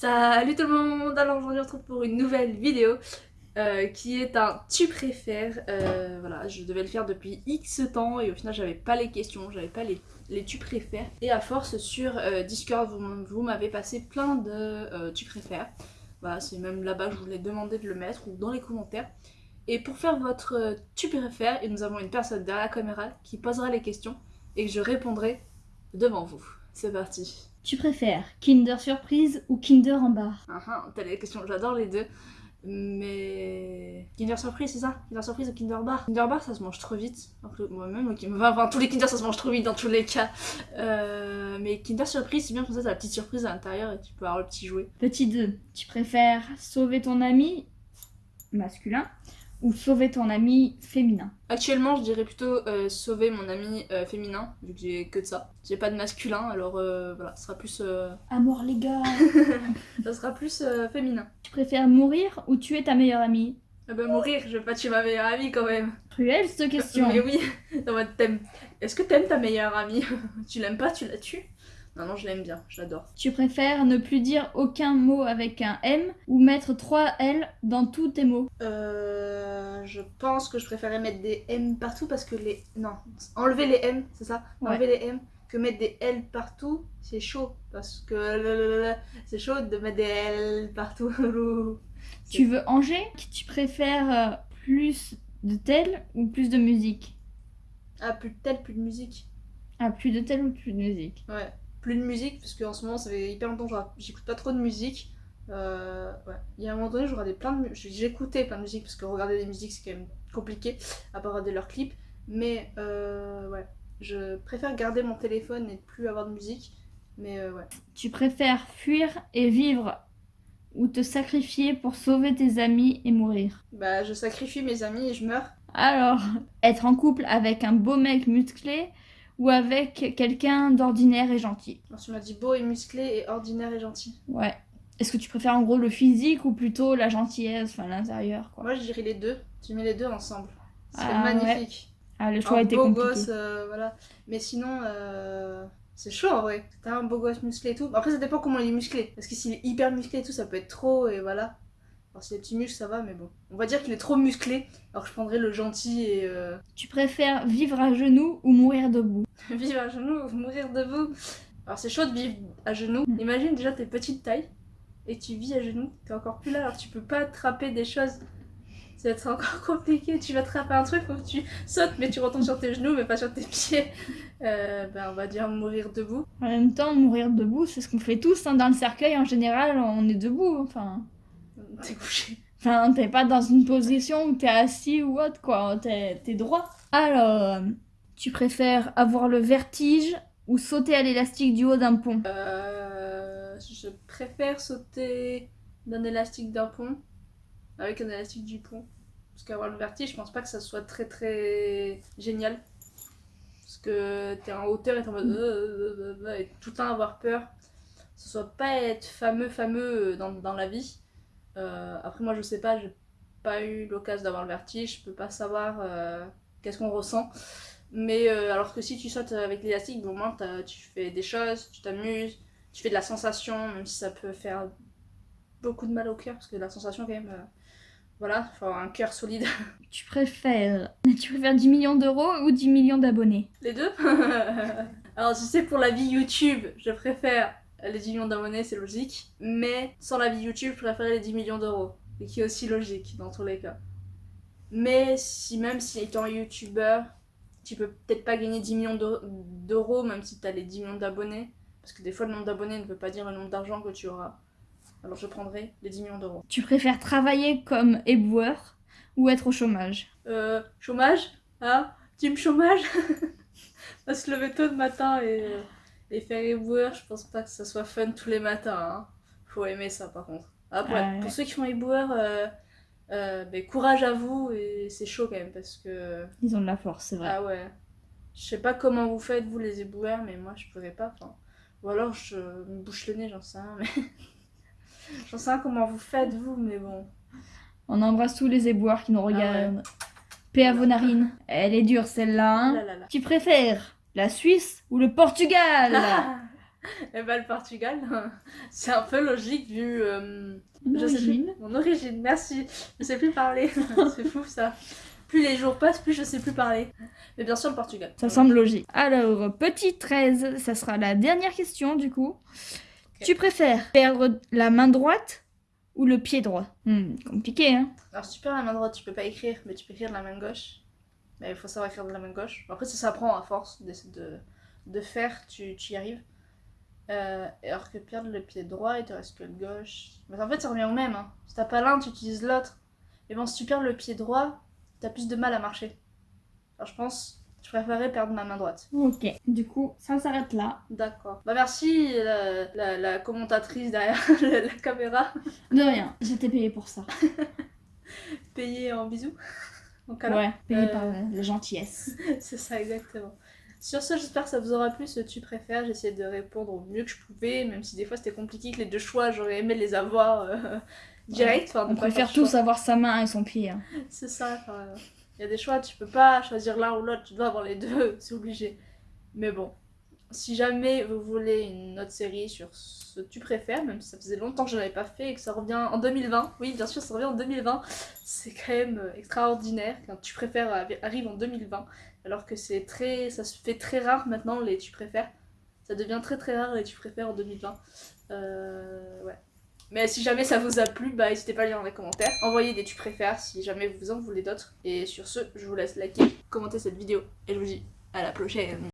Salut tout le monde, alors aujourd'hui on se retrouve pour une nouvelle vidéo euh, qui est un tu préfères. Euh, voilà, je devais le faire depuis X temps et au final j'avais pas les questions, j'avais pas les, tu préfères. Et à force sur euh, Discord, vous, vous m'avez passé plein de tu préfères. Voilà, c'est même là-bas que je voulais demander de le mettre ou dans les commentaires. Et pour faire votre tu préfères, et nous avons une personne derrière la caméra qui posera les questions et que je répondrai devant vous. C'est parti. Tu préfères Kinder Surprise ou Kinder en bar? Ah ah, t'as les questions, j'adore les deux. Mais. Kinder Surprise, c'est ça? Kinder Surprise ou Kinder Bar? Kinder Bar, ça se mange trop vite. Moi-même, enfin, tous les Kinder, ça se mange trop vite dans tous les cas. Euh, mais Kinder Surprise, c'est bien comme ça, t'as la petite surprise à l'intérieur et tu peux avoir le petit jouet. Petit 2. Tu préfères sauver ton ami masculin ou sauver ton ami féminin Actuellement, je dirais plutôt euh, sauver mon ami euh, féminin, vu que j'ai que de ça. J'ai pas de masculin, alors euh, voilà, ce sera plus... Amour les gars Ça sera plus féminin. Tu préfères mourir ou tuer ta meilleure amie? Ah bah mourir, je vais pas tuer ma meilleure amie quand même. Cruelle cette question. Mais oui, est-ce que t'aimes ta meilleure amie? Tu l'aimes pas, tu la tues? Non, non, je l'aime bien, je l'adore. Tu préfères ne plus dire aucun mot avec un M ou mettre 3 L dans tous tes mots? Euh. Je pense que je préférais mettre des M partout parce que les. Non, enlever les M, c'est ça? Enlever les M que mettre des L partout, c'est chaud. Parce que c'est chaud de mettre des L partout. tu veux Angers? Tu préfères euh, plus de tel ou plus de musique? Ah, plus de tel, plus de musique. Ah, plus de tel ou plus de musique? Ouais plus de musique, parce qu'en ce moment, ça fait hyper longtemps que j'écoute pas trop de musique. Euh, ouais. Il y a un moment donné, je regardais plein de j'écoutais plein de musique, parce que regarder des musiques, c'est quand même compliqué, à part regarder leurs clips. Mais euh, ouais, je préfère garder mon téléphone et ne plus avoir de musique. Mais euh, ouais. Tu préfères fuir et vivre ou te sacrifier pour sauver tes amis et mourir? Bah, je sacrifie mes amis et je meurs. Alors, être en couple avec un beau mec musclé ou avec quelqu'un d'ordinaire et gentil. Alors, tu m'as dit beau et musclé et ordinaire et gentil. Ouais. Est-ce que tu préfères en gros le physique ou plutôt la gentillesse, enfin l'intérieur quoi? Moi je dirais les deux. Tu mets les deux ensemble. C'est ah, magnifique. Ah le choix été beau gosse, euh, voilà. Mais sinon, euh, c'est chaud en vrai. T'as un beau gosse musclé et tout. Après ça dépend comment il est musclé. Parce que s'il est hyper musclé et tout, ça peut être trop et voilà. Alors si les petits muscles ça va, mais bon. On va dire qu'il est trop musclé. Alors je prendrais le gentil et... Euh, tu préfères vivre à genoux ou mourir debout Vivre à genoux ou mourir debout Alors c'est chaud de vivre à genoux. Mm. Imagine déjà tes petites tailles et tu vis à genoux. T'es encore plus là, alors tu peux pas attraper des choses. Ça va être encore compliqué. Tu vas attraper un truc, faut que tu sautes, mais tu retombes sur tes genoux, mais pas sur tes pieds. Euh, ben, on va dire mourir debout. En même temps, mourir debout, c'est ce qu'on fait tous. Hein. Dans le cercueil, en général, on est debout. Enfin... T'es couché. Enfin, t'es pas dans une position où t'es assis ou autre, quoi. T'es droit. Alors, tu préfères avoir le vertige ou sauter à l'élastique du haut d'un pont? Euh, Je préfère sauter d'un élastique d'un pont avec un élastique du pont. Parce qu'avoir le vertige, je pense pas que ça soit très très génial. Parce que t'es en hauteur et t'es en mode. Euh, euh, et tout le temps avoir peur. Ce soit pas être fameux, fameux dans, dans la vie. Euh, après, moi, je sais pas, j'ai pas eu l'occasion d'avoir le vertige, je peux pas savoir euh, qu'est-ce qu'on ressent. Mais euh, alors que si tu sautes avec l'élastique, au moins tu fais des choses, tu t'amuses, tu fais de la sensation, même si ça peut faire beaucoup de mal au cœur, parce que la sensation, quand même, voilà, il faut avoir un cœur solide. Tu préfères, tu préfères 10 millions d'euros ou 10 millions d'abonnés? Les deux? Alors, si c'est pour la vie YouTube, je préfère les 10 millions d'abonnés, c'est logique. Mais sans la vie YouTube, je préférais les 10 millions d'euros. Et qui est aussi logique dans tous les cas. Mais si même si étant youtubeur, tu peux peut-être pas gagner 10 millions d'euros, même si tu as les 10 millions d'abonnés. Parce que des fois, le nombre d'abonnés ne veut pas dire le nombre d'argent que tu auras. Alors je prendrai les 10 millions d'euros. Tu préfères travailler comme éboueur ou être au chômage? Euh, chômage Ah, team chômage? On se lever tôt le matin et... Les faire éboueurs, je pense pas que ça soit fun tous les matins. Hein. Faut aimer ça par contre. Après, pour ceux qui font éboueurs, euh, euh, ben, courage à vous et c'est chaud quand même parce que. Ils ont de la force, c'est vrai. Ah ouais. Je sais pas comment vous faites vous les éboueurs, mais moi je pourrais pas. Ou alors je me bouche le nez, j'en sais rien, mais. j'en sais rien comment vous faites vous, mais bon. On embrasse tous les éboueurs qui nous ah regardent. Paix à vos narines. Elle est dure celle-là. Hein. Qui préfère la Suisse ou le Portugal? Et bah le Portugal, c'est un peu logique vu... euh, Une je sais plus- origine. Mon origine, merci. Je sais plus parler. c'est fou ça. Plus les jours passent, plus je sais plus parler. Mais bien sûr le Portugal. Ça semble logique. Alors, petit 13, ça sera la dernière question du coup. Tu préfères perdre la main droite ou le pied droit? Hmm, Compliqué, hein Alors si tu perds la main droite, tu peux pas écrire, mais tu peux écrire de la main gauche. Mais il faut savoir écrire de la main gauche. Après ça s'apprend à force de, de faire, tu, tu y arrives. Euh, alors que perdre le pied droit, il te reste que le gauche. Mais en fait ça revient au même. Hein. Si t'as pas l'un, tu utilises l'autre. Et bon, si tu perds le pied droit, t'as plus de mal à marcher. Alors je pense, je préférerais perdre ma main droite. Ok. Du coup, ça s'arrête là. D'accord. Bah merci la, la, la commentatrice derrière la, la caméra. De rien, j'étais payée pour ça. Payée en bisous. En câlin. Ouais, payée Euh, par euh, la gentillesse. C'est ça, exactement. Sur ce, j'espère que ça vous aura plu ce tu préfères. J'ai essayé de répondre au mieux que je pouvais, même si des fois c'était compliqué que les deux choix, j'aurais aimé les avoir euh, direct. Enfin, On préfère tous avoir sa main et son pied. hein. C'est ça. enfin, Il y a des choix, tu peux pas choisir l'un ou l'autre, tu dois avoir les deux, c'est obligé. Mais bon, si jamais vous voulez une autre série sur ce tu préfères, même si ça faisait longtemps que je n'avais pas fait et que ça revient en 2020, oui, bien sûr, ça revient en 2020, c'est quand même euh, extraordinaire quand tu préfères arri- arrive en 2020, alors que c'est très, ça se fait très rare maintenant les tu préfères. Ça devient très très rare les tu préfères en 2020. Euh, ouais. Mais si jamais ça vous a plu, bah n'hésitez pas à lire dans les commentaires. Envoyez des tu préfères si jamais vous en voulez d'autres. Et sur ce, je vous laisse liker, commenter cette vidéo et je vous dis à la prochaine.